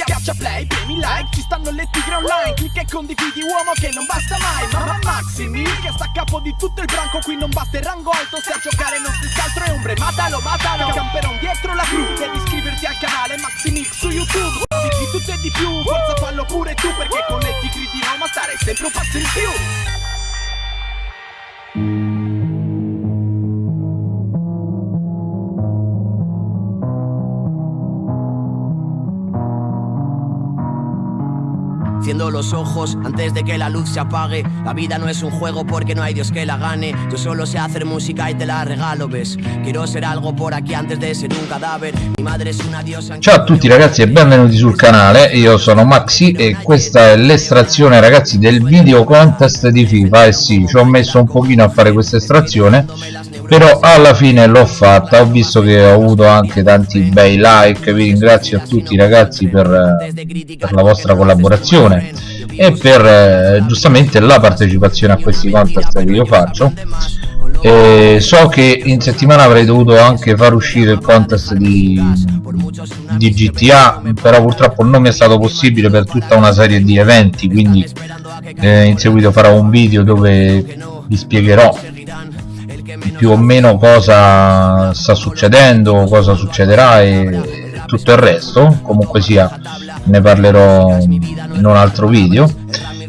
Schiaccia play, premi like, ci stanno le tigre online. Clicca e condividi uomo che non basta mai. Mamma Maximi che sta a capo di tutto il branco. Qui non basta il rango alto, se a giocare non si scaltro e ombre. Matalo, matalo, camperon dietro la cru Devi iscriverti al canale Maximix su YouTube. Di tutto e di più, forza fallo pure tu Perché con le tigri di Roma stare sempre un passo in più Ciendo los ojos antes de que la luz se apague. La vida no es un juego porque no hay Dios que la gane. Yo solo sé hacer música y te la regalo, ves. Quiero ser algo por aquí antes de ser un cadáver. Mi madre es una diosa. Ciao a tutti ragazzi e benvenuti sul canale, io sono Maxi e questa è l'estrazione ragazzi del video contest di FIFA e sì, ci ho messo un pochino a fare questa estrazione però alla fine l'ho fatta ho visto che ho avuto anche tanti bei like vi ringrazio a tutti ragazzi per, per la vostra collaborazione e per eh, giustamente la partecipazione a questi contest che io faccio. E so che in settimana avrei dovuto anche far uscire il contest di, di GTA però purtroppo non mi è stato possibile per tutta una serie di eventi quindi eh, in seguito farò un video dove vi spiegherò più o meno cosa sta succedendo, cosa succederà e tutto il resto, comunque sia ne parlerò in un altro video.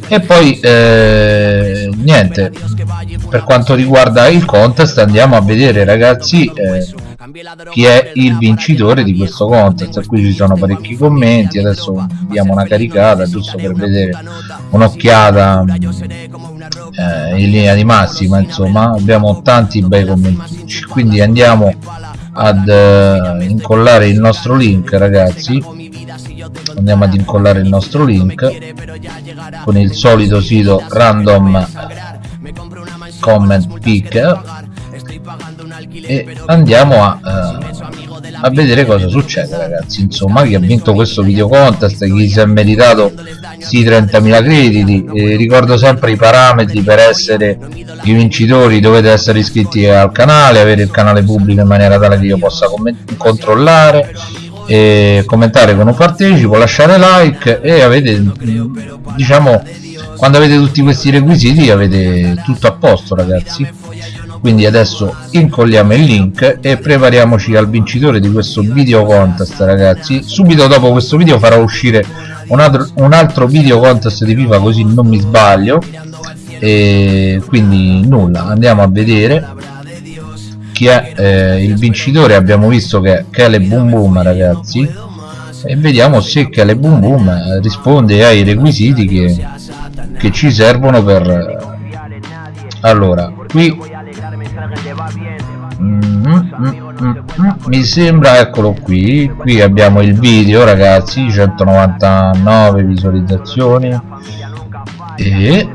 E poi eh, niente per quanto riguarda il contest andiamo a vedere ragazzi eh, chi è il vincitore di questo contest qui ci sono parecchi commenti adesso diamo una caricata giusto per vedere un'occhiata eh, in linea di massima insomma abbiamo tanti bei commenti. Quindi andiamo ad eh, incollare il nostro link ragazzi. Andiamo ad incollare il nostro link con il solito sito random comment pick. E andiamo a, uh, a vedere cosa succede ragazzi. Insomma chi ha vinto questo video contest chi si è meritato sì 30.000 crediti e ricordo sempre i parametri per essere i vincitori. Dovete essere iscritti al canale avere il canale pubblico in maniera tale che io possa controllare e commentare un partecipo lasciare like e avete diciamo quando avete tutti questi requisiti avete tutto a posto ragazzi quindi adesso incolliamo il link e prepariamoci al vincitore di questo video contest ragazzi. Subito dopo questo video farò uscire un altro, un altro video contest di FIFA così non mi sbaglio. E quindi nulla andiamo a vedere chi è eh, il vincitore. Abbiamo visto che è Kele Boom Boom ragazzi. E vediamo se Kele Boom Boom risponde ai requisiti che, che ci servono per allora qui mm, mm, mm, mi sembra eccolo qui qui abbiamo il video ragazzi 199 visualizzazioni. E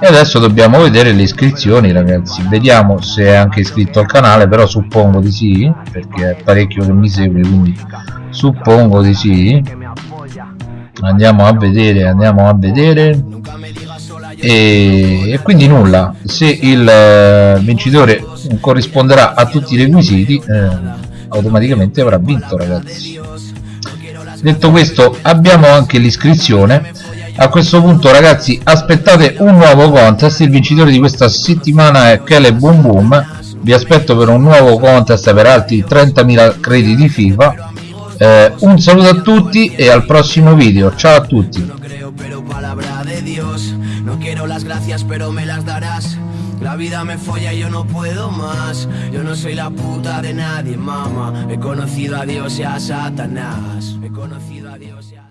e adesso dobbiamo vedere le iscrizioni ragazzi. Vediamo se è anche iscritto al canale però suppongo di sì perché è parecchio che mi segue quindi suppongo di sì. Andiamo a vedere andiamo a vedere e, e quindi nulla. Se il uh, vincitore corrisponderà a tutti i requisiti eh, automaticamente avrà vinto ragazzi. Detto questo abbiamo anche l'iscrizione. A questo punto ragazzi aspettate un nuovo contest. Il vincitore di questa settimana è Kele Boom Boom. Vi aspetto per un nuovo contest per altri 30.000 crediti FIFA. Eh, un saluto a tutti e al prossimo video. Ciao a tutti quiero las gracias pero me las darás. La vida me folla y yo no puedo más. Yo no soy la puta de nadie, mamá. He conocido a Dios y a Satanás. He conocido a Dios y a...